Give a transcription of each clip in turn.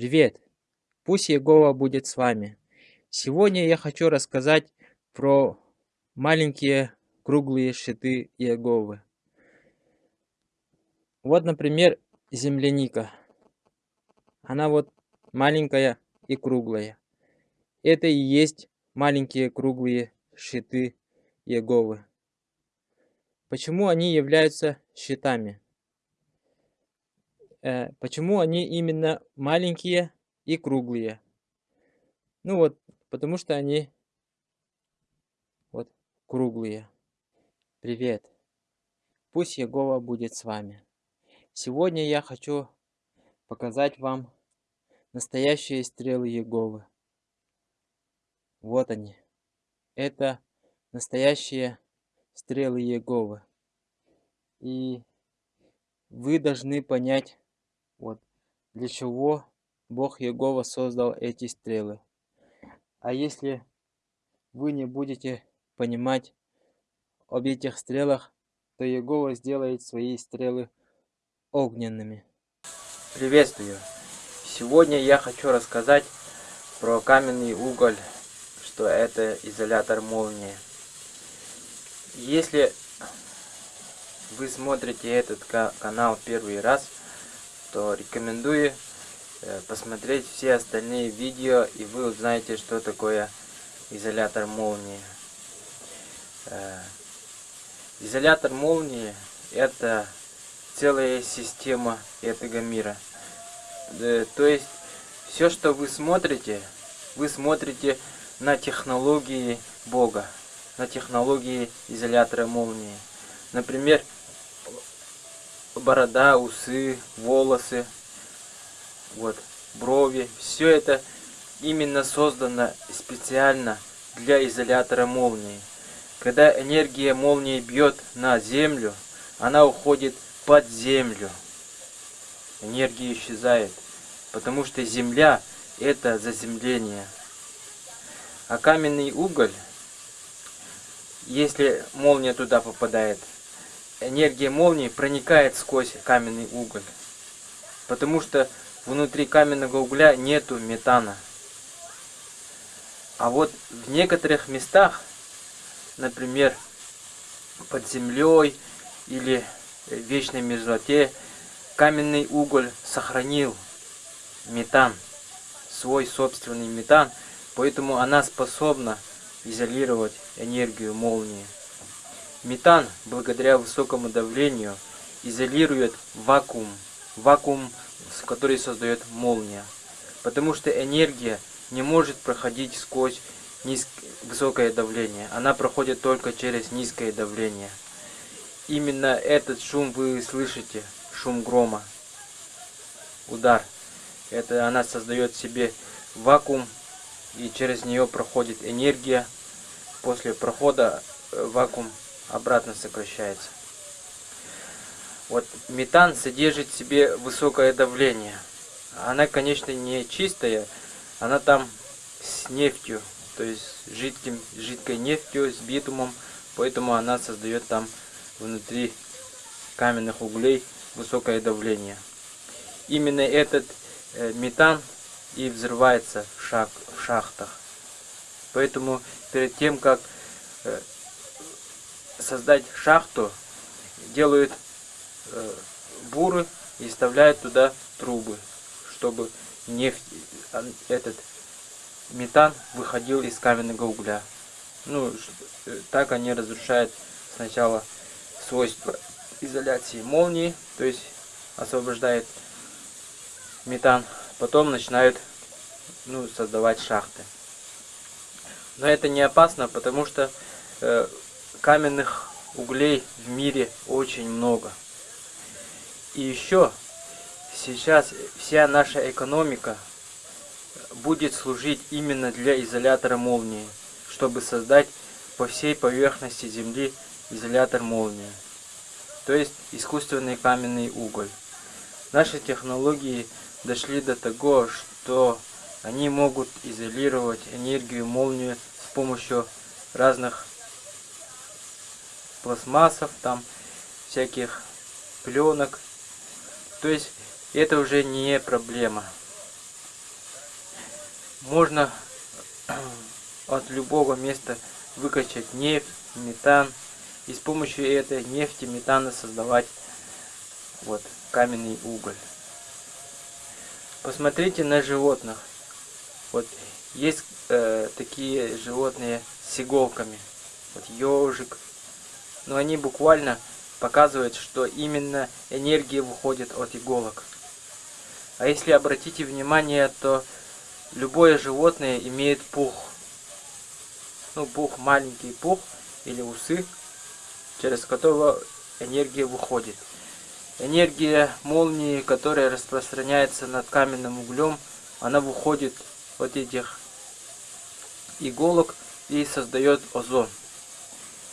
Привет! Пусть Егова будет с вами. Сегодня я хочу рассказать про маленькие круглые щиты Иеговы. Вот, например, земляника. Она вот маленькая и круглая. Это и есть маленькие круглые щиты Иеговы. Почему они являются щитами? Э, почему они именно маленькие и круглые? Ну вот, потому что они вот круглые. Привет. Пусть Егова будет с вами. Сегодня я хочу показать вам настоящие стрелы Еговы. Вот они. Это настоящие стрелы Еговы. И вы должны понять, вот, для чего Бог Егова создал эти стрелы. А если вы не будете понимать об этих стрелах, то Егова сделает свои стрелы огненными. Приветствую! Сегодня я хочу рассказать про каменный уголь, что это изолятор молнии. Если вы смотрите этот канал первый раз, то рекомендую э, посмотреть все остальные видео, и вы узнаете, что такое изолятор молнии. Э, изолятор молнии это целая система этого мира. Э, то есть все, что вы смотрите, вы смотрите на технологии Бога, на технологии изолятора молнии. Например, борода, усы, волосы, вот, брови. Все это именно создано специально для изолятора молнии. Когда энергия молнии бьет на землю, она уходит под землю. Энергия исчезает, потому что земля это заземление. А каменный уголь, если молния туда попадает, энергия молнии проникает сквозь каменный уголь. Потому что внутри каменного угля нету метана. А вот в некоторых местах, например, под землей или в вечной мерзлоте, каменный уголь сохранил метан, свой собственный метан, поэтому она способна изолировать энергию молнии. Метан, благодаря высокому давлению, изолирует вакуум, вакуум, который создает молния. Потому что энергия не может проходить сквозь низ... высокое давление. Она проходит только через низкое давление. Именно этот шум вы слышите, шум грома, удар. Это она создает себе вакуум, и через нее проходит энергия. После прохода э, вакуум обратно сокращается. Вот метан содержит в себе высокое давление. Она, конечно, не чистая, она там с нефтью, то есть жидким, жидкой нефтью, с битумом, поэтому она создает там внутри каменных углей высокое давление. Именно этот э, метан и взрывается в, шах, в шахтах. Поэтому перед тем, как э, создать шахту, делают э, буры и вставляют туда трубы, чтобы нефть, а, этот метан выходил из каменного угля. Ну, э, так они разрушают сначала свойства изоляции молнии, то есть освобождает метан, потом начинают ну, создавать шахты. Но это не опасно, потому что э, каменных углей в мире очень много. И еще сейчас вся наша экономика будет служить именно для изолятора молнии, чтобы создать по всей поверхности Земли изолятор молнии, то есть искусственный каменный уголь. Наши технологии дошли до того, что они могут изолировать энергию молнии с помощью разных пластмассов, там всяких пленок. То есть это уже не проблема. можно от любого места выкачать нефть, метан и с помощью этой нефти, метана создавать вот каменный уголь. Посмотрите на животных. Вот есть э, такие животные с иголками. Вот ежик. Но они буквально показывают, что именно энергия выходит от иголок. А если обратите внимание, то любое животное имеет пух. Ну, пух, маленький пух или усы, через которого энергия выходит. Энергия молнии, которая распространяется над каменным углем, она выходит от этих иголок и создает озон.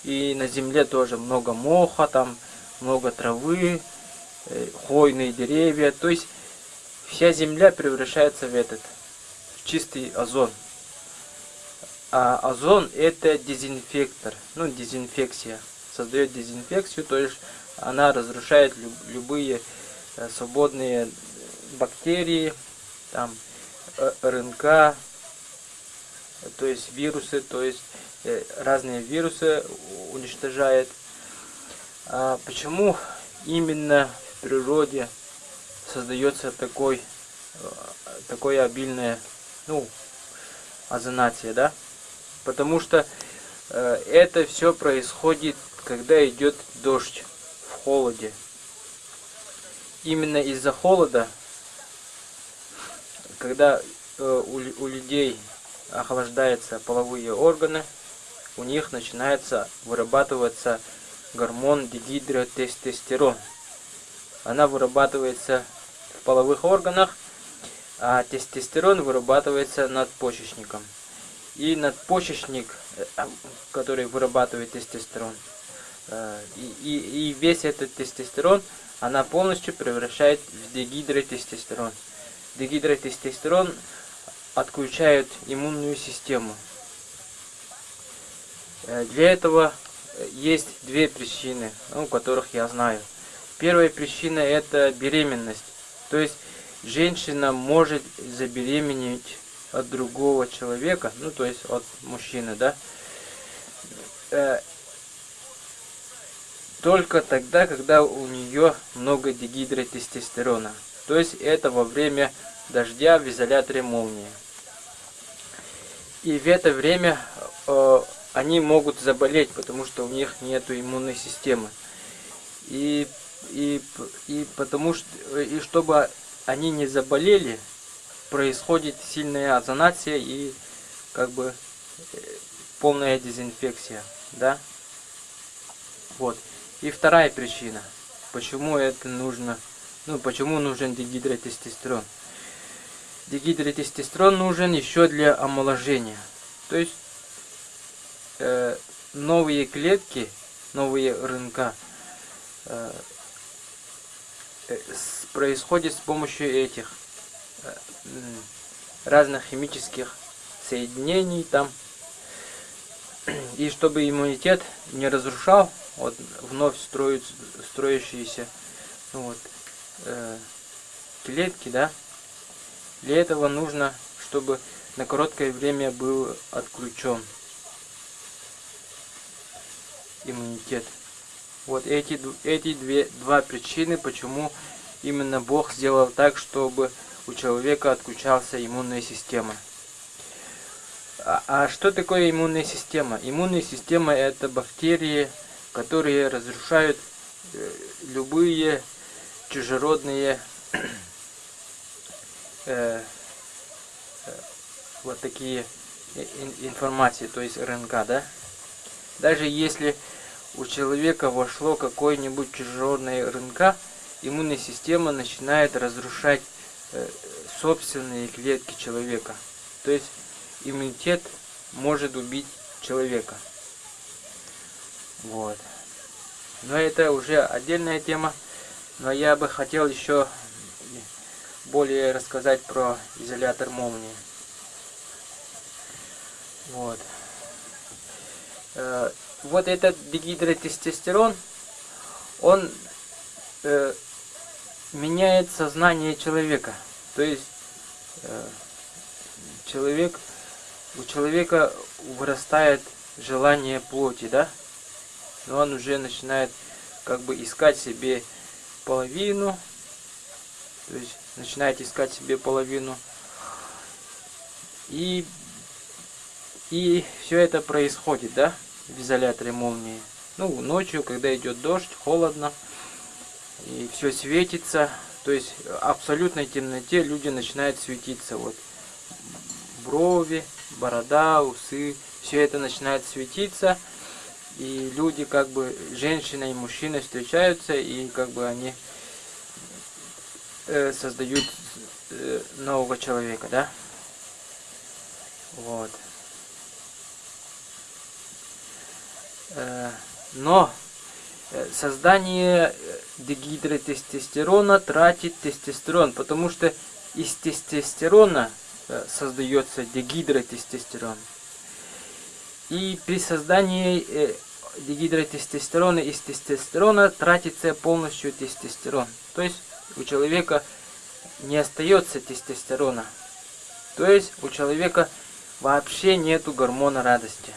И на земле тоже много моха, там много травы, э, хвойные деревья. То есть вся земля превращается в этот, в чистый озон. А озон это дезинфектор, ну дезинфекция. Создает дезинфекцию, то есть она разрушает любые э, свободные бактерии, там э, РНК, то есть вирусы, то есть разные вирусы уничтожает. А почему именно в природе создается такой, такое обильное, ну, озонация, да? Потому что э, это все происходит, когда идет дождь в холоде. Именно из-за холода, когда э, у людей охлаждаются половые органы, у них начинается вырабатываться гормон дигидротестостерон. Она вырабатывается в половых органах, а тестостерон вырабатывается надпочечником. И надпочечник, э, который вырабатывает тестостерон, э, и, и, и весь этот тестостерон, она полностью превращает в дегидротестостерон. Дегидротестостерон отключают иммунную систему. Э, для этого есть две причины, ну, которых я знаю. Первая причина это беременность. То есть женщина может забеременеть от другого человека, ну то есть от мужчины, да, э, только тогда, когда у нее много дегидротестостерона. То есть это во время дождя в изоляторе молнии. И в это время э, они могут заболеть, потому что у них нет иммунной системы. И, и, и потому что, и чтобы они не заболели, происходит сильная озонация и как бы э, полная дезинфекция, да? Вот. И вторая причина, почему это нужно, ну, почему нужен дегидротестостерон. Дегидротестостерон нужен еще для омоложения. То есть новые клетки, новые РНК э, э, происходит с помощью этих э, разных химических соединений там. И чтобы иммунитет не разрушал вот, вновь строить, строящиеся ну, вот, э, клетки, да, для этого нужно, чтобы на короткое время был отключен иммунитет. Вот эти, эти две, два причины, почему именно Бог сделал так, чтобы у человека отключался иммунная система. А, а что такое иммунная система? Иммунная система это бактерии, которые разрушают э, любые чужеродные э, э, вот такие информации, то есть РНК, да? Даже если у человека вошло какой-нибудь чужеродный РНК, иммунная система начинает разрушать э, собственные клетки человека. То есть иммунитет может убить человека. Вот. Но это уже отдельная тема. Но я бы хотел еще более рассказать про изолятор молнии. Вот. Э, вот этот дегидротестостерон, он э, меняет сознание человека. То есть э, человек, у человека вырастает желание плоти, да? Но он уже начинает как бы искать себе половину, то есть начинает искать себе половину. И, и все это происходит, да, в изоляторе молнии. Ну, ночью, когда идет дождь, холодно, и все светится, то есть в абсолютной темноте люди начинают светиться. Вот брови, борода, усы, все это начинает светиться. И люди, как бы, женщина и мужчина встречаются, и как бы они э, создают э, нового человека, да? Вот. Э, но э, создание э, дегидротестостерона тратит тестостерон, потому что из тестостерона создается дегидротестостерон. И при создании дегидротестостерона из тестостерона тратится полностью тестостерон. То есть у человека не остается тестостерона. То есть у человека вообще нету гормона радости.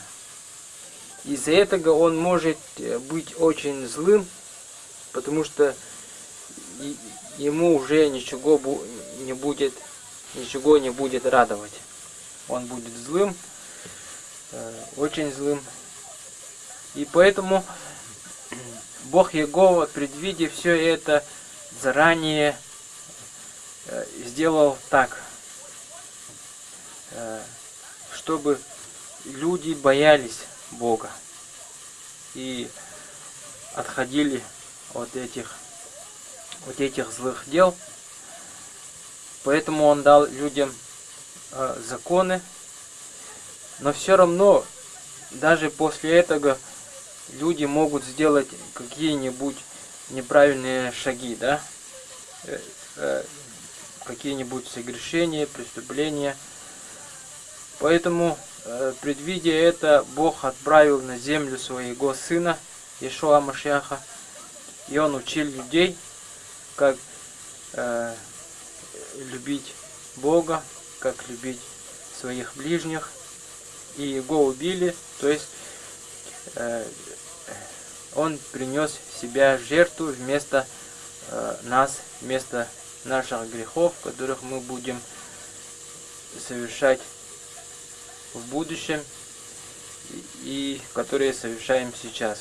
Из-за этого он может э, быть очень злым, потому что ему уже ничего не будет, ничего не будет радовать. Он будет злым, э, очень злым. И поэтому Бог Егова, предвидя все это, заранее э, сделал так, чтобы люди боялись Бога. И отходили от этих, от этих злых дел. Поэтому он дал людям э, законы. Но все равно, даже после этого, люди могут сделать какие-нибудь неправильные шаги, да? Э, э, какие-нибудь согрешения, преступления. Поэтому предвидя это, Бог отправил на землю своего сына, Ишуа Машьяха, и он учил людей, как э, любить Бога, как любить своих ближних, и его убили, то есть э, он принес себя жертву вместо э, нас, вместо наших грехов, которых мы будем совершать в будущем и которые совершаем сейчас.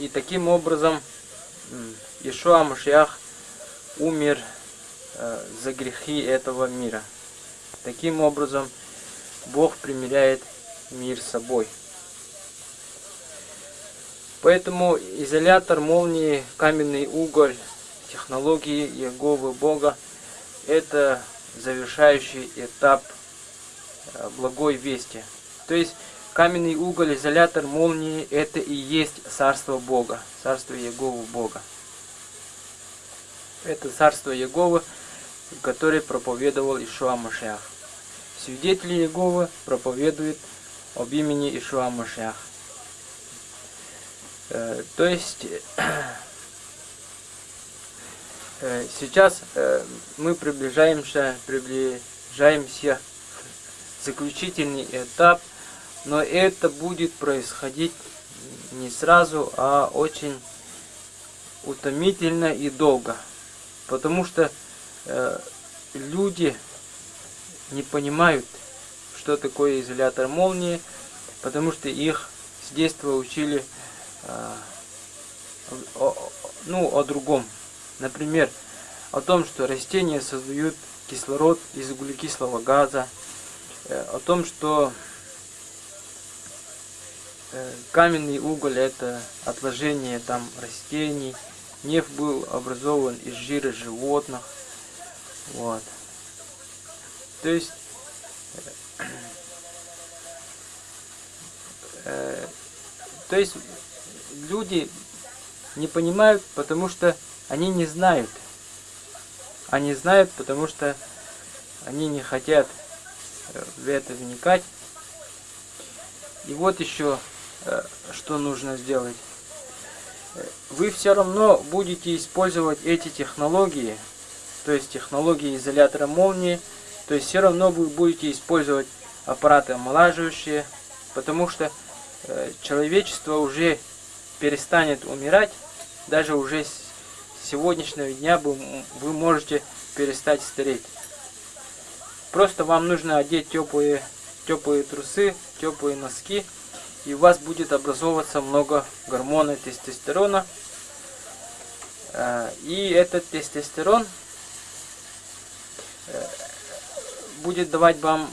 И таким образом Ишуа Машиах умер э, за грехи этого мира. Таким образом Бог примиряет мир с собой. Поэтому изолятор молнии, каменный уголь, технологии Еговы Бога – это завершающий этап благой вести. То есть каменный уголь, изолятор молнии – это и есть царство Бога, царство Еговы Бога. Это царство Еговы, которое проповедовал Ишуа Машиах. Свидетели Еговы проповедуют об имени Ишуа Машиах. Э, то есть э, сейчас мы приближаемся, приближаемся заключительный этап, но это будет происходить не сразу, а очень утомительно и долго. Потому что э, люди не понимают, что такое изолятор молнии, потому что их с детства учили э, о, ну, о другом. Например, о том, что растения создают кислород из углекислого газа, о том, что э, каменный уголь это отложение там растений, нефть был образован из жира животных, вот. То есть э, то есть люди не понимают, потому что они не знают. Они знают, потому что они не хотят в это вникать. И вот еще, э, что нужно сделать. Вы все равно будете использовать эти технологии, то есть технологии изолятора молнии, То есть все равно вы будете использовать аппараты омолаживающие, потому что э, человечество уже перестанет умирать, даже уже с сегодняшнего дня вы, вы можете перестать стареть. Просто вам нужно одеть теплые, теплые трусы, теплые носки, и у вас будет образовываться много гормона тестостерона. Э, и этот тестостерон э, будет давать вам,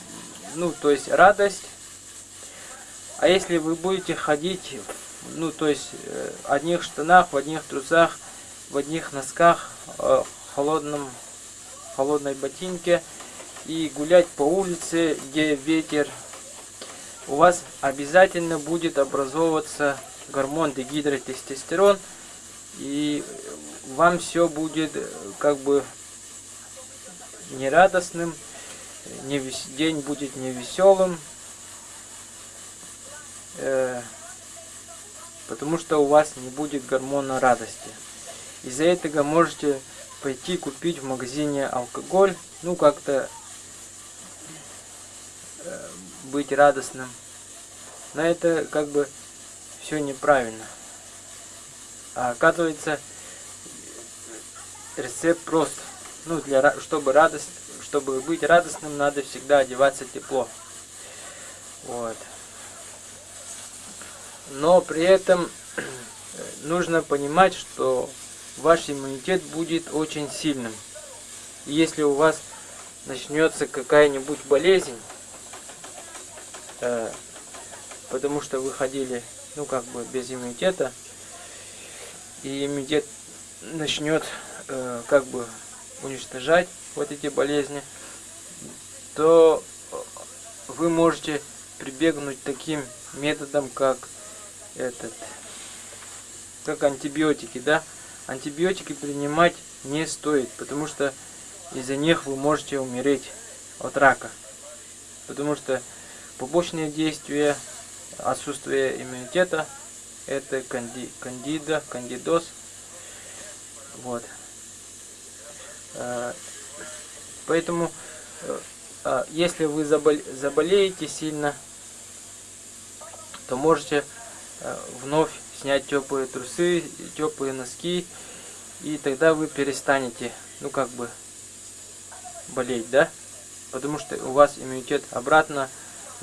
ну, то есть радость. А если вы будете ходить, ну, то есть э, в одних штанах, в одних трусах, в одних носках, в холодном, холодной ботинке, и гулять по улице, где ветер, у вас обязательно будет образовываться гормон дегидротестостерон, и вам все будет как бы нерадостным, не вес... день будет невеселым, э... потому что у вас не будет гормона радости. Из-за этого можете пойти купить в магазине алкоголь, ну как-то Э, быть радостным. Но это как бы все неправильно. А оказывается, рецепт прост. Ну, для, чтобы, радость, чтобы быть радостным, надо всегда одеваться тепло. Вот. Но при этом нужно понимать, что ваш иммунитет будет очень сильным. И если у вас начнется какая-нибудь болезнь, Э, потому что выходили, ну, как бы без иммунитета, и иммунитет начнет, э, как бы, уничтожать вот эти болезни, то вы можете прибегнуть таким методом, как этот, как антибиотики, да? Антибиотики принимать не стоит, потому что из-за них вы можете умереть от рака. Потому что Побочные действия, отсутствие иммунитета, это канди, кандида, кандидоз. Вот. Э, поэтому, э, а, если вы заболеете сильно, то можете э, вновь снять теплые трусы, теплые носки, и тогда вы перестанете, ну как бы, болеть, да? Потому что у вас иммунитет обратно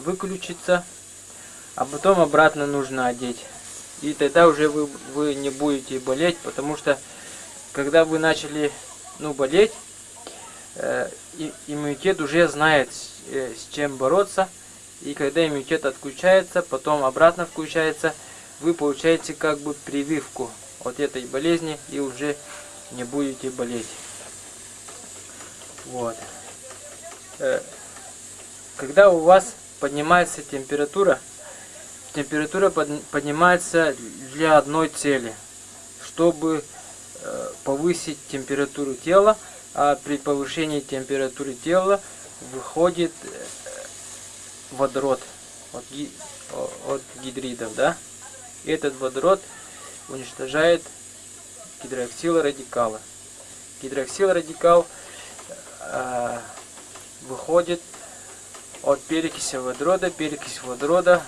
выключится, а потом обратно нужно одеть. И тогда уже вы, вы не будете болеть, потому что когда вы начали ну, болеть, э, иммунитет уже знает, э, с чем бороться. И когда иммунитет отключается, потом обратно включается, вы получаете как бы прививку от этой болезни и уже не будете болеть. Вот. Э, когда у вас поднимается температура, температура поднимается для одной цели, чтобы э, повысить температуру тела, а при повышении температуры тела выходит э, водород от, от гидридов, да? И этот водород уничтожает гидроксилорадикалы. Гидроксилорадикал э, выходит от перекиси водорода. Перекись водорода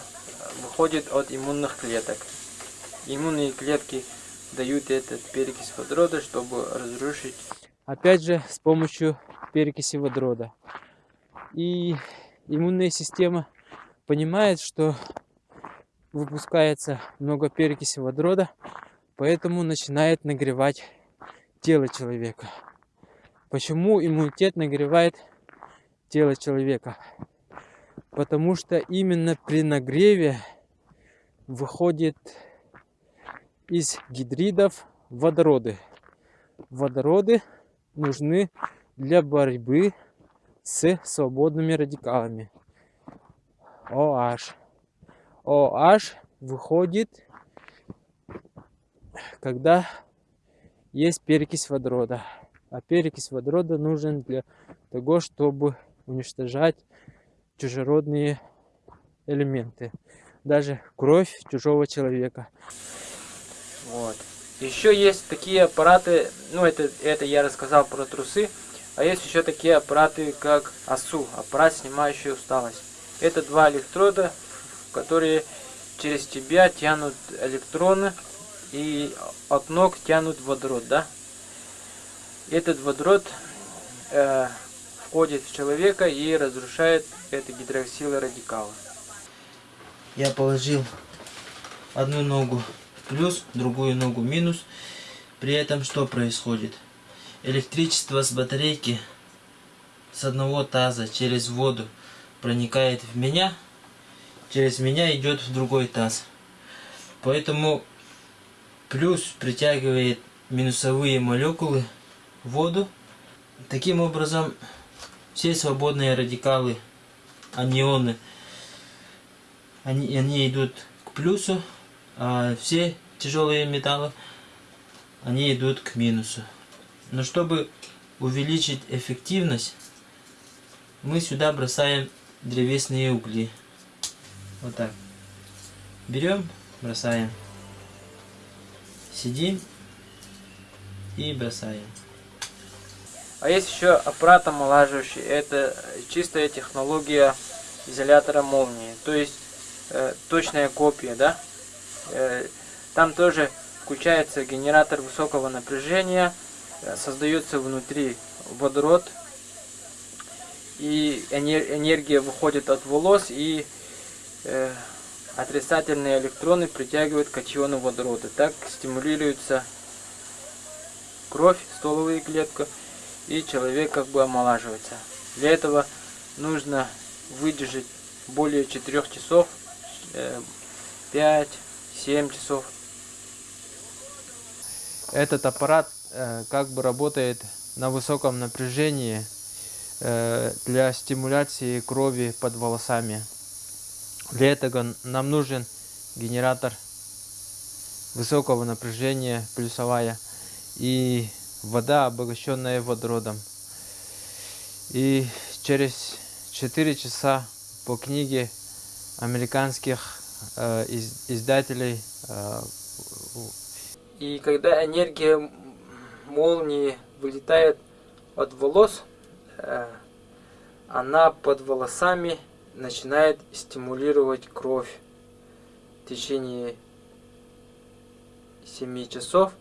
выходит от иммунных клеток. Иммунные клетки дают этот перекись водорода, чтобы разрушить. Опять же, с помощью перекиси водорода. И иммунная система понимает, что выпускается много перекиси водорода, поэтому начинает нагревать тело человека. Почему иммунитет нагревает тело человека? Потому что именно при нагреве выходит из гидридов водороды. Водороды нужны для борьбы с свободными радикалами. OH. OH выходит, когда есть перекись водорода. А перекись водорода нужен для того, чтобы уничтожать чужеродные элементы. Даже кровь чужого человека. Вот. Еще есть такие аппараты, ну это, это я рассказал про трусы, А есть еще такие аппараты, как АСУ, аппарат, снимающий усталость. Это два электрода, которые через тебя тянут электроны и от ног тянут водород, да? Этот водород э, входит в человека и разрушает это гидроксилы радикалы. Я положил одну ногу плюс, другую ногу минус. При этом что происходит? Электричество с батарейки с одного таза через воду проникает в меня, через меня идет в другой таз. Поэтому плюс притягивает минусовые молекулы в воду. Таким образом, все свободные радикалы, анионы, они, они идут к плюсу, а все тяжелые металлы, они идут к минусу. Но чтобы увеличить эффективность, мы сюда бросаем древесные угли. Вот так. Берем, бросаем. Сидим и бросаем. А есть еще аппарат омолаживающий. Это чистая технология изолятора молнии. То есть э, точная копия, да? Э, там тоже включается генератор высокого напряжения, э, создается внутри водород, и энергия выходит от волос, и э, отрицательные электроны притягивают катионы водорода. Так стимулируется кровь, стволовые клетки, и человек как бы омолаживается. Для этого нужно выдержать более 4 часов, 5-7 э, часов. Этот аппарат э, как бы работает на высоком напряжении э, для стимуляции крови под волосами. Для этого нам нужен генератор высокого напряжения, плюсовая, и вода, обогащенная водородом. И через 4 часа по книге американских э, из, издателей. Э, и когда энергия молнии вылетает от волос, э, она под волосами начинает стимулировать кровь в течение 7 часов,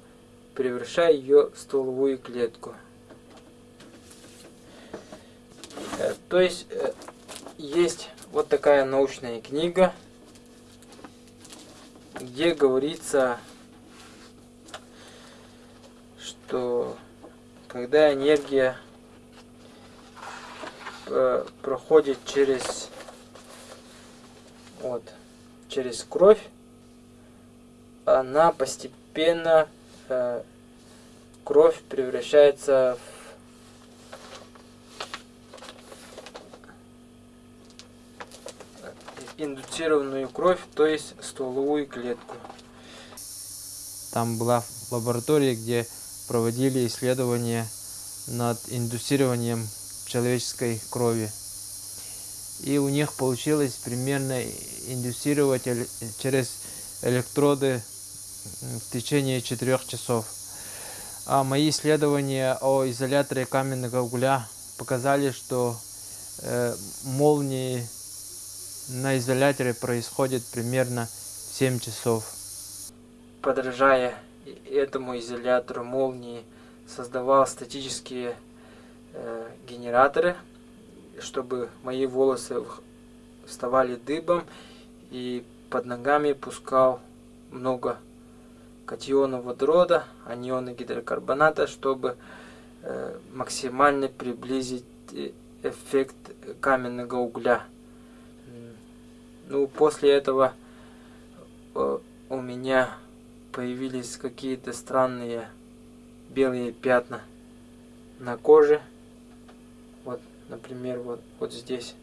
превращая ее в стволовую клетку. Э, то есть э, есть вот такая научная книга, где говорится, что когда энергия э, проходит через вот через кровь, она постепенно э, кровь превращается в индуцированную кровь, то есть стволовую клетку. Там была лаборатория, где проводили исследования над индуцированием человеческой крови. И у них получилось примерно индуцировать через электроды в течение 4 часов. А мои исследования о изоляторе каменного угля показали, что э, молнии на изоляторе происходят примерно 7 часов. Подражая этому изолятору молнии, создавал статические э, генераторы, чтобы мои волосы вставали дыбом и под ногами пускал много катионов водорода, анионы гидрокарбоната, чтобы э, максимально приблизить э, эффект каменного угля. Ну, после этого э, у меня появились какие-то странные белые пятна на коже. Вот, например, вот, вот здесь.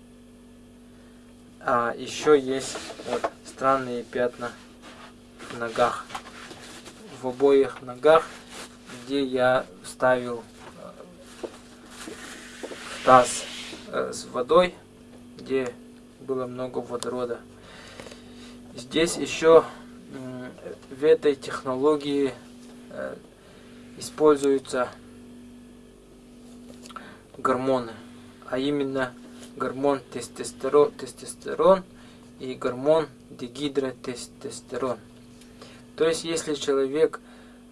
А еще есть вот странные пятна в ногах в обоих ногах, где я ставил э, таз э, с водой, где было много водорода. Здесь еще в этой технологии э, используется гормоны, а именно гормон тестостерон, тестостерон и гормон дегидротестостерон. То есть, если человек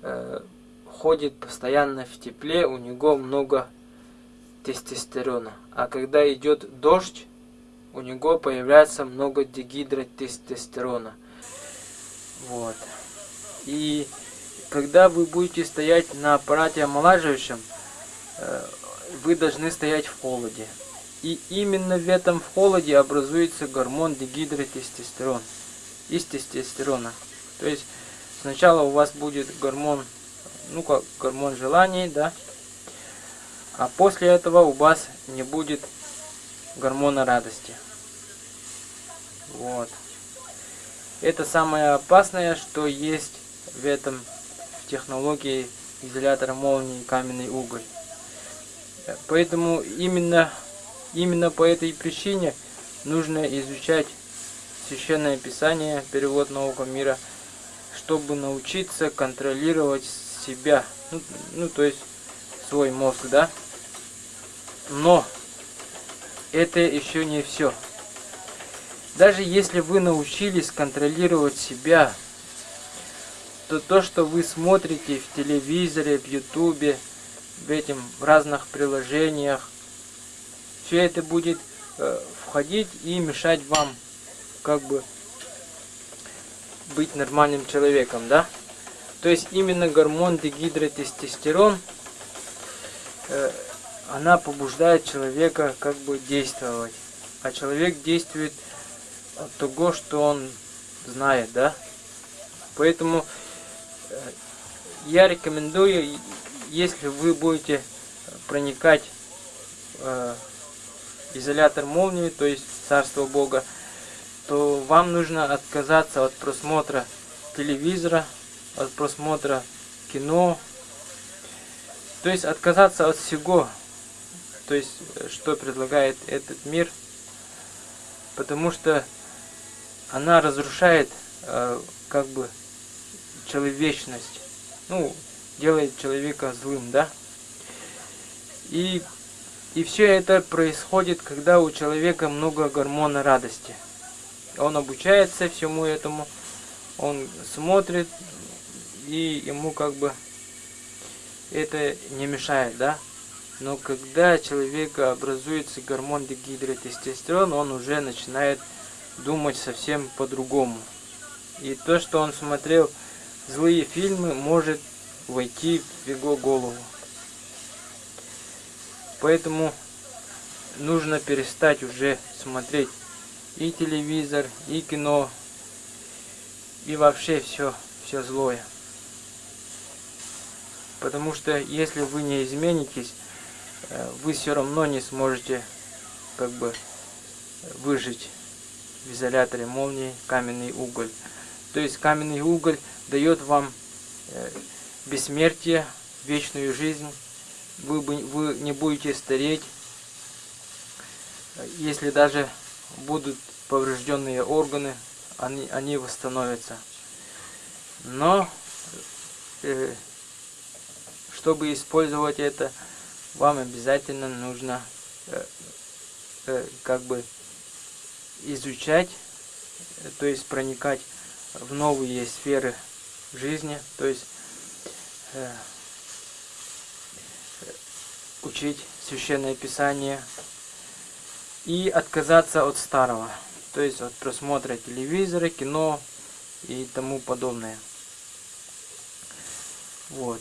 э, ходит постоянно в тепле, у него много тестостерона. А когда идет дождь, у него появляется много дегидротестостерона. Вот. И когда вы будете стоять на аппарате омолаживающем, э, вы должны стоять в холоде. И именно в этом в холоде образуется гормон дегидротестостерон из тестостерона. То есть сначала у вас будет гормон, ну как гормон желаний, да, а после этого у вас не будет гормона радости. Вот. Это самое опасное, что есть в этом технологии изолятора молнии каменный уголь. Поэтому именно, именно по этой причине нужно изучать Священное Писание, перевод Нового мира, чтобы научиться контролировать себя, ну, ну то есть свой мозг, да. Но это еще не все. Даже если вы научились контролировать себя, то то, что вы смотрите в телевизоре, в ютубе, в этим в разных приложениях, все это будет э, входить и мешать вам как бы быть нормальным человеком, да? То есть именно гормон дегидротестостерон э, она побуждает человека как бы действовать. А человек действует от того, что он знает, да? Поэтому э, я рекомендую, если вы будете проникать э, изолятор молнии, то есть Царство Бога, то вам нужно отказаться от просмотра телевизора, от просмотра кино, то есть отказаться от всего, то есть э, что предлагает этот мир, потому что она разрушает э, как бы человечность, ну, делает человека злым, да? И, и все это происходит, когда у человека много гормона радости. Он обучается всему этому, он смотрит, и ему как бы это не мешает, да? Но когда человека образуется гормон дегидротестостерон, он уже начинает думать совсем по-другому. И то, что он смотрел злые фильмы, может войти в его голову. Поэтому нужно перестать уже смотреть и телевизор, и кино, и вообще все, все злое. Потому что если вы не изменитесь, Э, вы все равно не сможете как бы выжить в изоляторе молнии каменный уголь. То есть каменный уголь дает вам э, бессмертие, вечную жизнь. Вы, вы не будете стареть, если даже будут поврежденные органы, они, они восстановятся. Но, э, чтобы использовать это, вам обязательно нужно э, э, как бы изучать, э, то есть проникать в новые сферы жизни, то есть э, учить священное писание и отказаться от старого, то есть от просмотра телевизора, кино и тому подобное. Вот.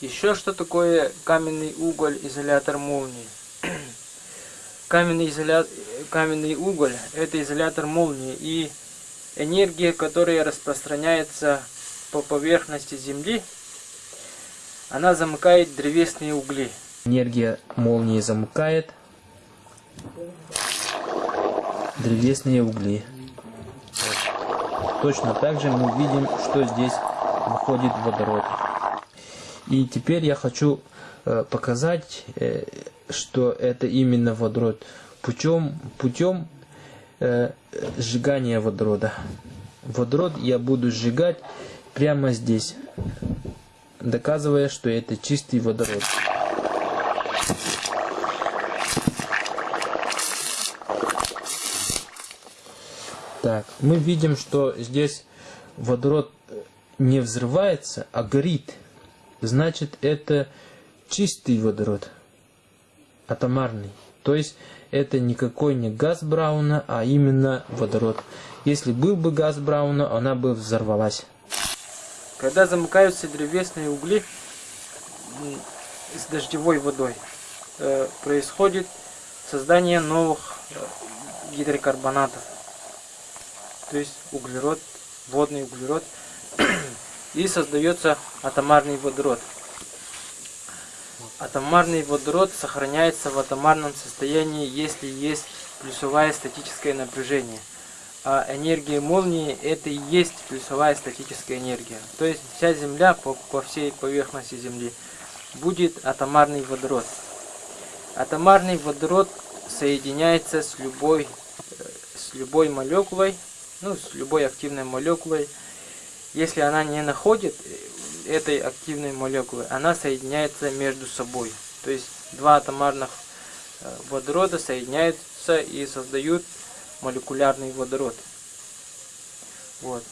Еще что такое каменный уголь, изолятор молнии? каменный, изоля... каменный уголь – это изолятор молнии, и энергия, которая распространяется по поверхности Земли, она замыкает древесные угли. Энергия молнии замыкает древесные угли. Точно так же мы видим, что здесь выходит водород. И теперь я хочу э, показать, э, что это именно водород путем, путем э, сжигания водорода. Водород я буду сжигать прямо здесь, доказывая, что это чистый водород. Так, мы видим, что здесь водород не взрывается, а горит. Значит, это чистый водород, атомарный. То есть, это никакой не газ Брауна, а именно водород. Если был бы газ Брауна, она бы взорвалась. Когда замыкаются древесные угли с дождевой водой, э, происходит создание новых э, гидрокарбонатов. То есть углерод, водный углерод. И создается атомарный водород. Атомарный водород сохраняется в атомарном состоянии, если есть плюсовая статическое напряжение. А энергия молнии это и есть плюсовая статическая энергия. То есть вся Земля по, по всей поверхности Земли будет атомарный водород. Атомарный водород соединяется с любой, э, с любой молекулой, ну, с любой активной молекулой. Если она не находит э, этой активной молекулы, она соединяется между собой. То есть два атомарных э, водорода соединяются и создают молекулярный водород. Вот.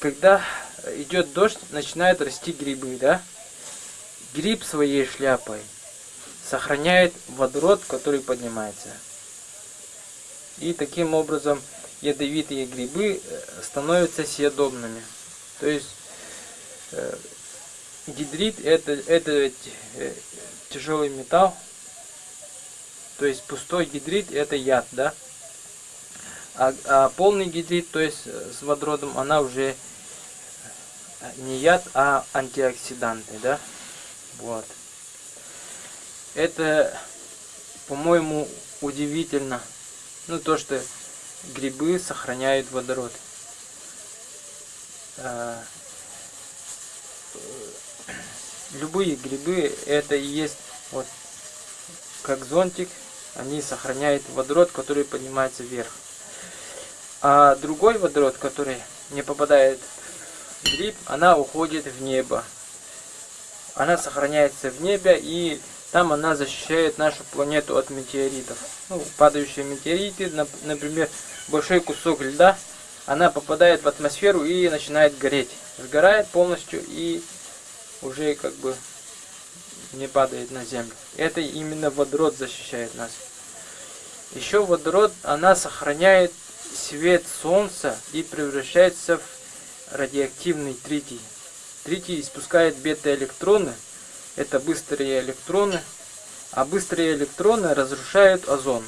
Когда идет дождь, начинают расти грибы, да? Гриб своей шляпой сохраняет водород, который поднимается. И таким образом ядовитые грибы э, становятся съедобными. То есть э, гидрит это, это э, тяжелый металл, то есть пустой гидрит это яд, да? А, а полный гидрит, то есть с водородом, она уже не яд, а антиоксиданты, да? Вот. Это, по-моему, удивительно. Ну, то, что грибы сохраняют водород. А, любые грибы, это и есть вот как зонтик, они сохраняют водород, который поднимается вверх. А другой водород, который не попадает в гриб, она уходит в небо. Она сохраняется в небе, и там она защищает нашу планету от метеоритов. Ну, падающие метеориты, например, большой кусок льда, она попадает в атмосферу и начинает гореть. Сгорает полностью и уже как бы не падает на землю. Это именно водород защищает нас. Еще водород, она сохраняет свет солнца и превращается в радиоактивный тритий. Тритий испускает бета-электроны, это быстрые электроны, а быстрые электроны разрушают озон.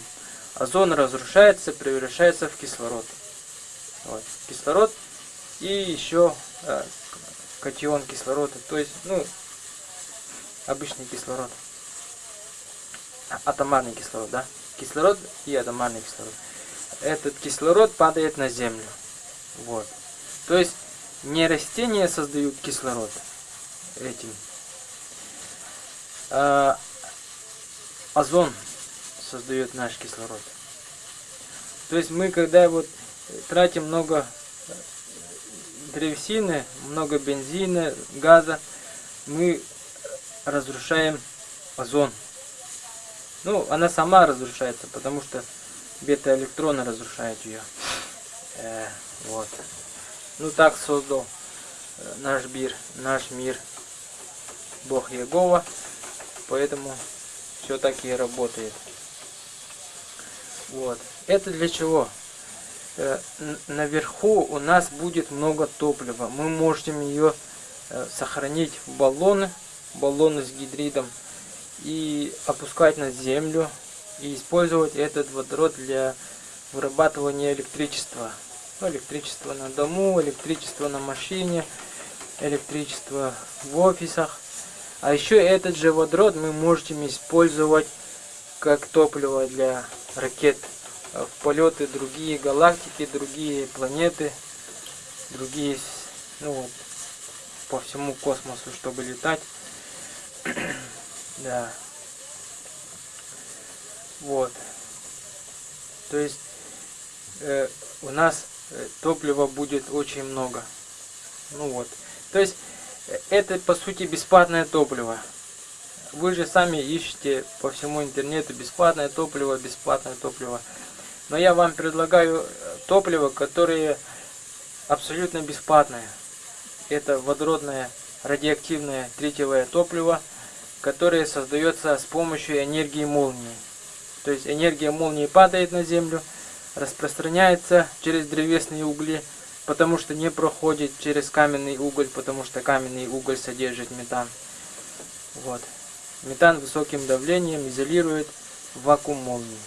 Озон разрушается, превращается в кислород. Вот. Кислород и еще э, катион кислорода, то есть, ну, обычный кислород. Атомарный кислород, да? Кислород и атомарный кислород. Этот кислород падает на землю. Вот. То есть не растения создают кислород этим. А озон создает наш кислород. То есть мы когда вот тратим много древесины, много бензина, газа, мы разрушаем озон. Ну, она сама разрушается, потому что бета-электроны разрушают ее. Э, вот. Ну, так создал э, наш мир, наш мир Бог Егова, поэтому все так и работает. Вот. Это для чего? Э, наверху у нас будет много топлива. Мы можем ее э, сохранить в баллоны, баллоны с гидридом и опускать на землю и использовать этот водород для вырабатывания электричества. Ну, электричество на дому, электричество на машине, электричество в офисах. А еще этот же водород мы можем использовать как топливо для ракет в полеты другие галактики, другие планеты, другие, ну вот, по всему космосу, чтобы летать. да. Вот. То есть э, у нас э, топлива будет очень много. Ну вот. То есть это по сути бесплатное топливо. Вы же сами ищете по всему интернету бесплатное топливо, бесплатное топливо. Но я вам предлагаю э, топливо, которое абсолютно бесплатное. Это водородное радиоактивное тритиевое топливо, которое создается с помощью энергии молнии. То есть энергия молнии падает на землю, распространяется через древесные угли, потому что не проходит через каменный уголь, потому что каменный уголь содержит метан. Вот. Метан высоким давлением изолирует вакуум молнии.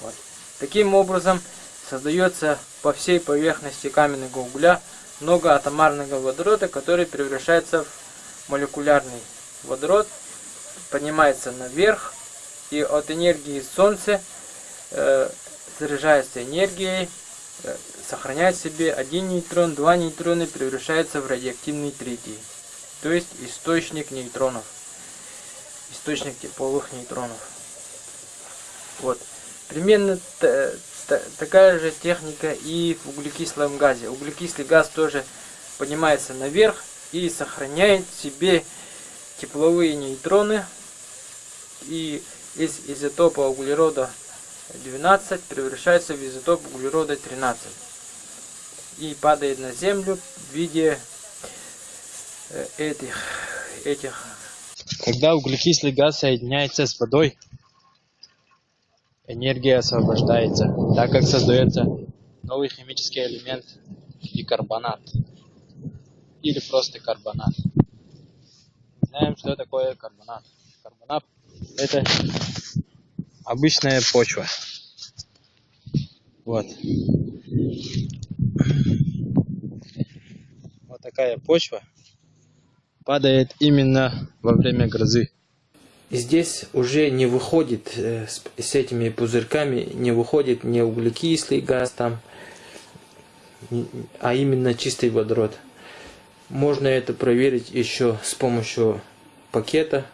Вот. Таким образом создается по всей поверхности каменного угля много атомарного водорода, который превращается в молекулярный водород, поднимается наверх и от энергии Солнца э, заряжается энергией, э, сохраняет себе один нейтрон, два нейтрона превращается в радиоактивный третий, то есть источник нейтронов, источник тепловых нейтронов. Вот. Примерно такая же техника и в углекислом газе. Углекислый газ тоже поднимается наверх и сохраняет в себе тепловые нейтроны. И из изотопа углерода 12 превращается в изотоп углерода 13 и падает на землю в виде э, этих этих когда углекислый газ соединяется с водой энергия освобождается, так как создается новый химический элемент бикарбонат или просто карбонат. Знаем, что такое карбонат. Карбонат это обычная почва. Вот. Вот такая почва падает именно во время грозы здесь уже не выходит э, с, этими пузырьками, не выходит не углекислый газ там, а именно чистый водород. Можно это проверить еще с помощью пакета,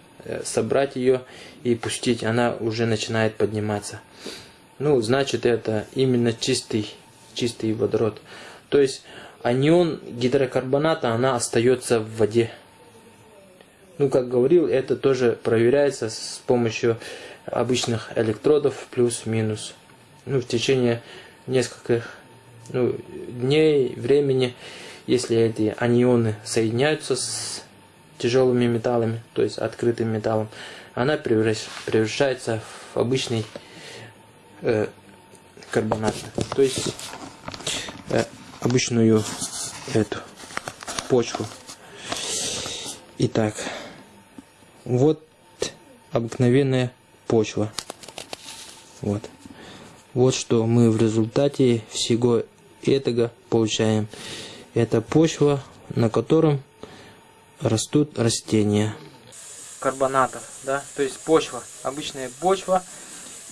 собрать ее и пустить, она уже начинает подниматься. Ну, значит, это именно чистый, чистый водород. То есть анион гидрокарбоната, она остается в воде. Ну, как говорил, это тоже проверяется с помощью обычных электродов плюс-минус. Ну, в течение нескольких ну, дней, времени, если эти анионы соединяются с тяжелыми металлами, то есть открытым металлом, она превращается в обычный э, карбонат, то есть э, обычную эту почву. Итак, вот обыкновенная почва. Вот. Вот что мы в результате всего этого получаем. Это почва, на котором растут растения. Карбонатов, да, то есть почва, обычная почва.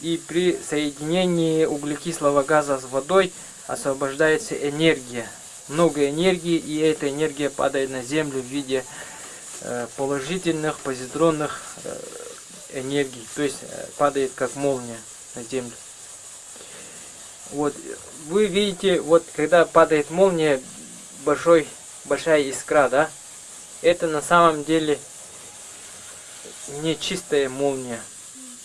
И при соединении углекислого газа с водой освобождается энергия. Много энергии, и эта энергия падает на землю в виде Э, положительных позитронных э, энергий, то есть э, падает как молния на землю. Вот вы видите, вот когда падает молния, большой, большая искра, да, это на самом деле не чистая молния.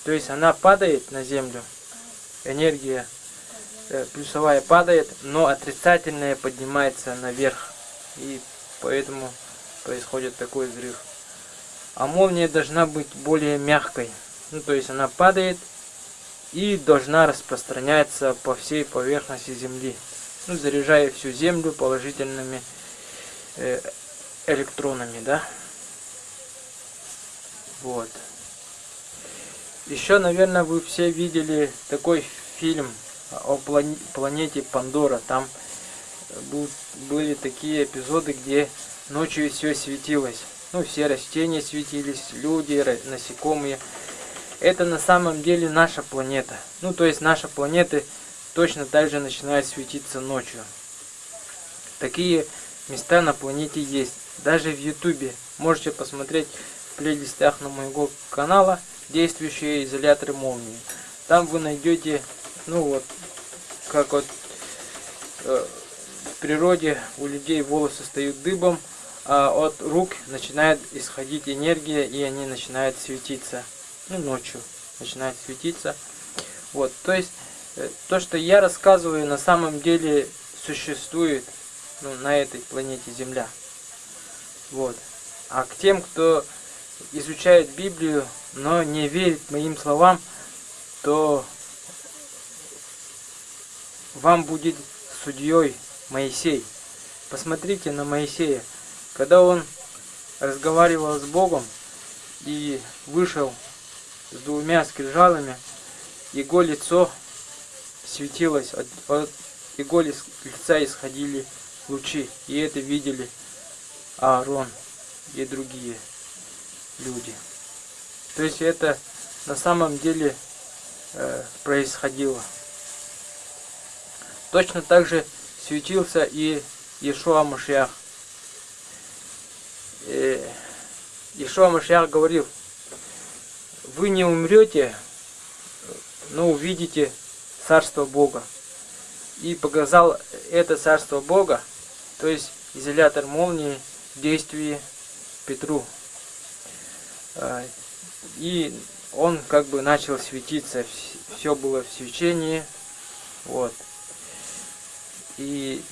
То есть она падает на землю, энергия плюсовая падает, но отрицательная поднимается наверх. И поэтому происходит такой взрыв. А молния должна быть более мягкой. Ну, то есть она падает и должна распространяться по всей поверхности Земли. Ну, заряжая всю Землю положительными э, электронами, да. Вот. Еще, наверное, вы все видели такой фильм о планете Пандора. Там были такие эпизоды, где Ночью все светилось. Ну, все растения светились, люди, насекомые. Это на самом деле наша планета. Ну, то есть наша планета точно так же начинает светиться ночью. Такие места на планете есть. Даже в Ютубе можете посмотреть в плейлистах на моего канала действующие изоляторы молнии. Там вы найдете, ну вот, как вот э, в природе у людей волосы встают дыбом, а от рук начинает исходить энергия, и они начинают светиться. Ну, ночью начинают светиться. Вот, то есть э, то, что я рассказываю, на самом деле существует ну, на этой планете Земля. Вот. А к тем, кто изучает Библию, но не верит моим словам, то вам будет судьей Моисей. Посмотрите на Моисея. Когда он разговаривал с Богом и вышел с двумя скрижалами, его лицо светилось, от, от его лица исходили лучи, и это видели Аарон и другие люди. То есть это на самом деле э, происходило. Точно так же светился и Иешуа Машиах. Э, Иешуа Машиах говорил, вы не умрете, но увидите Царство Бога. И показал это Царство Бога, то есть изолятор молнии действии Петру. А, и он как бы начал светиться, все было в свечении. Вот. И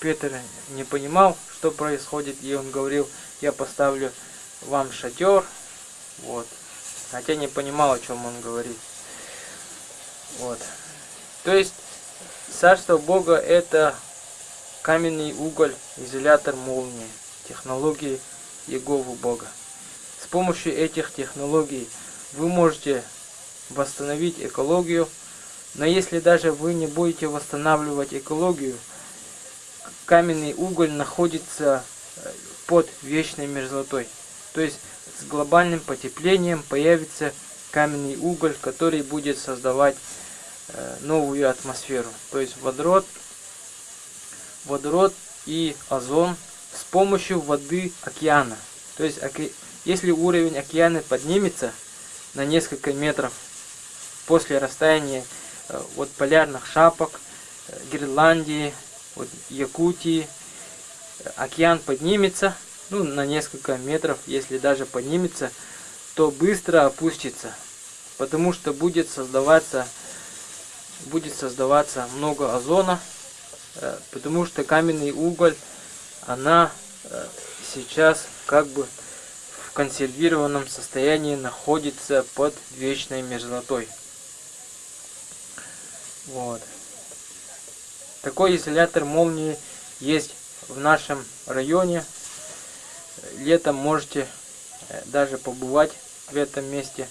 Петр не понимал, что происходит, и он говорил, я поставлю вам шатер. Вот. Хотя не понимал, о чем он говорит. Вот. То есть, Царство Бога это каменный уголь, изолятор молнии, технологии Егову Бога. С помощью этих технологий вы можете восстановить экологию, но если даже вы не будете восстанавливать экологию, каменный уголь находится э, под вечной мерзлотой. То есть с глобальным потеплением появится каменный уголь, который будет создавать э, новую атмосферу. То есть водород, водород и озон с помощью воды океана. То есть если уровень океана поднимется на несколько метров после растаяния э, от полярных шапок, э, Гренландии, от Якутии, океан поднимется, ну, на несколько метров, если даже поднимется, то быстро опустится, потому что будет создаваться, будет создаваться много озона, э, потому что каменный уголь, она э, сейчас как бы в консервированном состоянии находится под вечной мерзлотой. Вот. Такой изолятор молнии есть в нашем районе. Летом можете э, даже побывать в этом месте,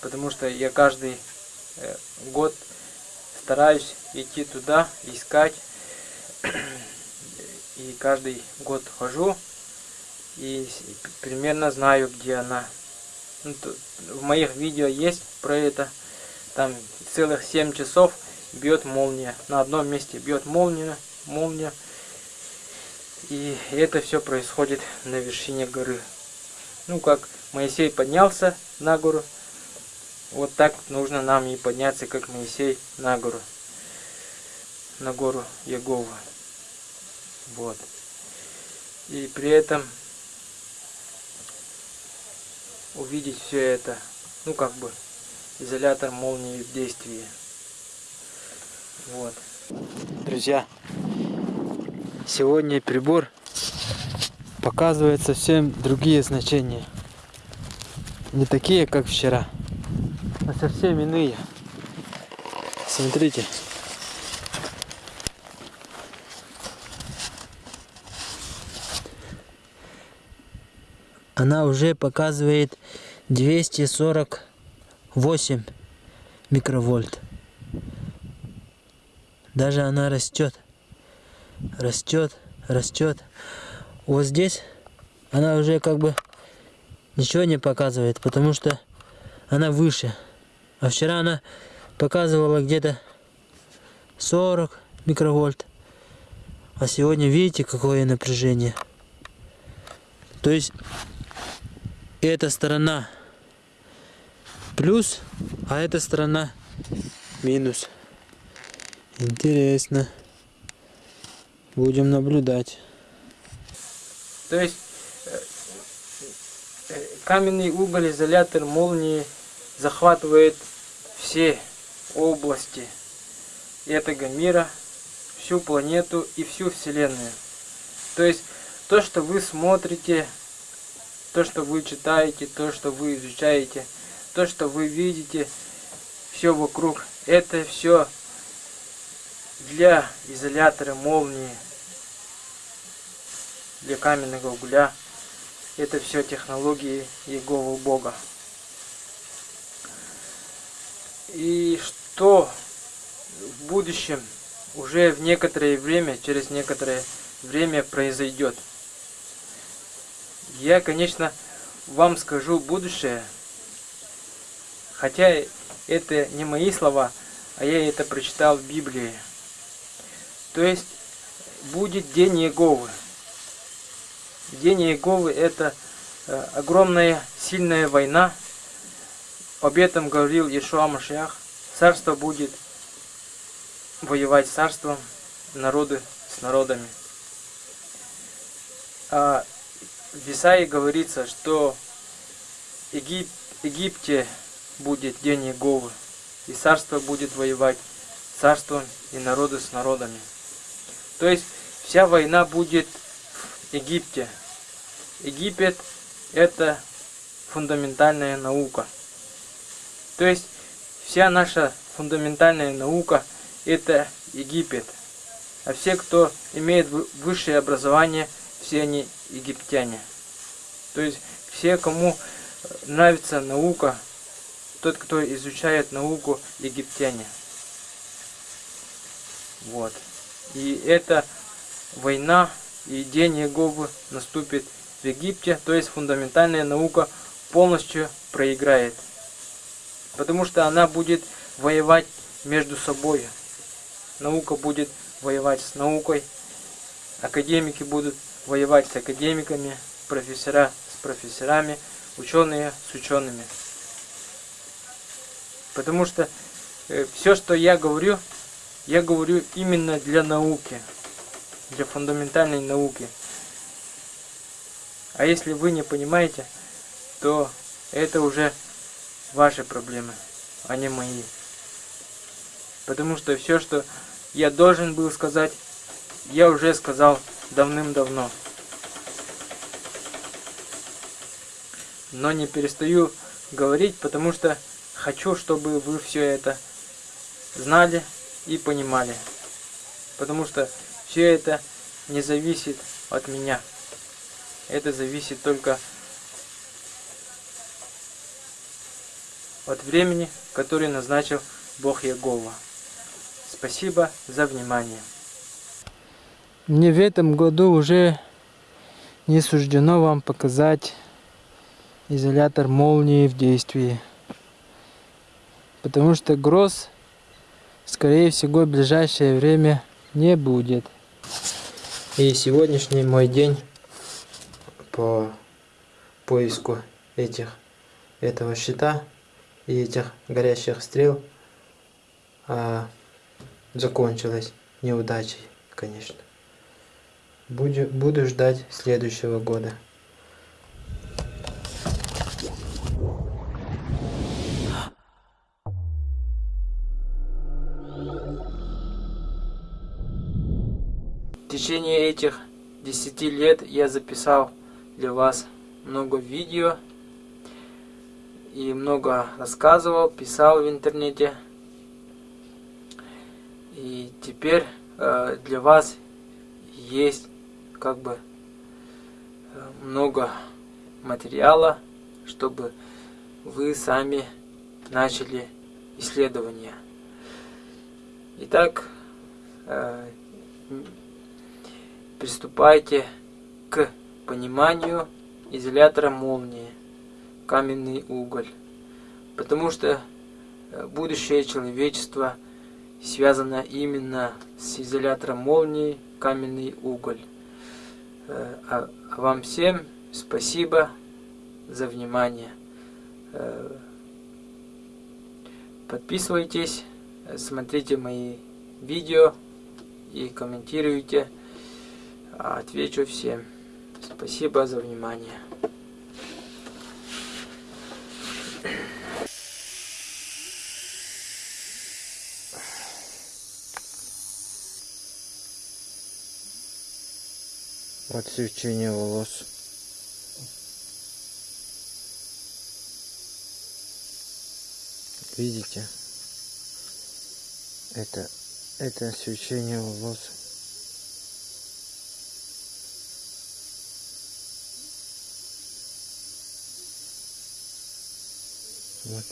потому что я каждый э, год стараюсь идти туда, искать. И каждый год хожу и примерно знаю, где она. Ну, в моих видео есть про это. Там целых 7 часов бьет молния. На одном месте бьет молния, молния. И это все происходит на вершине горы. Ну, как Моисей поднялся на гору, вот так нужно нам и подняться, как Моисей, на гору. На гору Егова. Вот. И при этом увидеть все это, ну, как бы, изолятор молнии в действии. Вот. Друзья, сегодня прибор показывает совсем другие значения. Не такие, как вчера, а совсем иные. Смотрите. Она уже показывает 248 микровольт. Даже она растет. Растет, растет. Вот здесь она уже как бы ничего не показывает, потому что она выше. А вчера она показывала где-то 40 микровольт. А сегодня видите, какое напряжение. То есть эта сторона плюс, а эта сторона минус. Интересно. Будем наблюдать. То есть э, э, каменный уголь, изолятор молнии захватывает все области этого мира, всю планету и всю Вселенную. То есть то, что вы смотрите, то, что вы читаете, то, что вы изучаете, то, что вы видите, все вокруг, это все для изолятора молнии, для каменного угля. Это все технологии Иеговы Бога. И что в будущем, уже в некоторое время, через некоторое время произойдет. Я, конечно, вам скажу будущее, хотя это не мои слова, а я это прочитал в Библии. То есть будет день Иеговы. День Иеговы это э, огромная сильная война. Об этом говорил Иешуа Машиах. Царство будет воевать с царством, народы с народами. А в Исаии говорится, что Егип, Египте будет день Иеговы, и царство будет воевать царством и народы с народами. То есть вся война будет в Египте. Египет это фундаментальная наука. То есть вся наша фундаментальная наука это Египет. А все, кто имеет высшее образование, все они египтяне. То есть все, кому нравится наука, тот, кто изучает науку, египтяне. Вот. И эта война и день Иеговы наступит в Египте, то есть фундаментальная наука полностью проиграет. Потому что она будет воевать между собой. Наука будет воевать с наукой, академики будут воевать с академиками, профессора с профессорами, ученые с учеными. Потому что э, все, что я говорю, я говорю именно для науки, для фундаментальной науки. А если вы не понимаете, то это уже ваши проблемы, а не мои. Потому что все, что я должен был сказать, я уже сказал давным-давно. Но не перестаю говорить, потому что хочу, чтобы вы все это знали и понимали. Потому что все это не зависит от меня. Это зависит только от времени, который назначил Бог Ягова. Спасибо за внимание. Мне в этом году уже не суждено вам показать изолятор молнии в действии. Потому что гроз скорее всего, в ближайшее время не будет. И сегодняшний мой день по поиску этих этого щита и этих горящих стрел а, закончилась неудачей, конечно. Буду, буду ждать следующего года. течение этих 10 лет я записал для вас много видео и много рассказывал, писал в интернете. И теперь э, для вас есть как бы э, много материала, чтобы вы сами начали исследования. Итак, э, Приступайте к пониманию изолятора молнии, каменный уголь. Потому что э, будущее человечества связано именно с изолятором молнии, каменный уголь. Э, а, а вам всем спасибо за внимание. Э, подписывайтесь, смотрите мои видео и комментируйте. Отвечу всем. Спасибо за внимание. Вот свечение волос. Видите? Это, это свечение волос. Вот.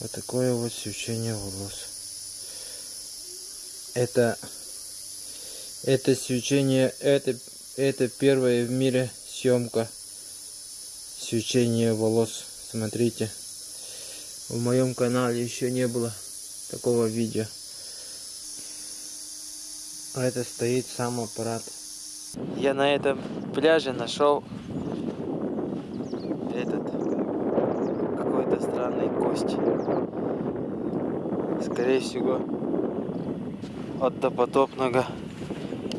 Вот такое вот свечение волос. Это это свечение, это, это первая в мире съемка свечения волос. Смотрите, в моем канале еще не было такого видео. А это стоит сам аппарат. Я на этом пляже нашел этот какой-то странный кость. Скорее всего от допотопного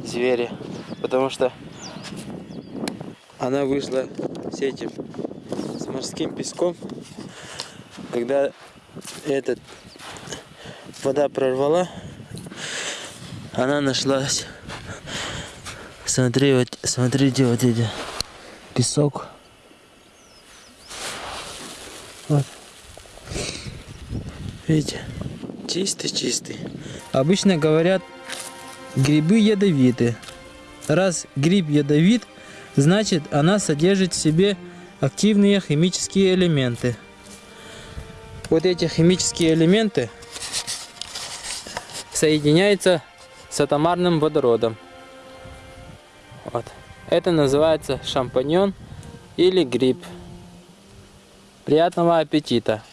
зверя. Потому что она вышла с этим, с морским песком. Когда этот вода прорвала, она нашлась. Смотри, вот, смотрите, вот эти песок. Вот. Видите? Чистый-чистый. Обычно говорят, грибы ядовиты. Раз гриб ядовит, значит она содержит в себе активные химические элементы. Вот эти химические элементы соединяются с атомарным водородом. Вот. Это называется шампаньон или гриб. Приятного аппетита!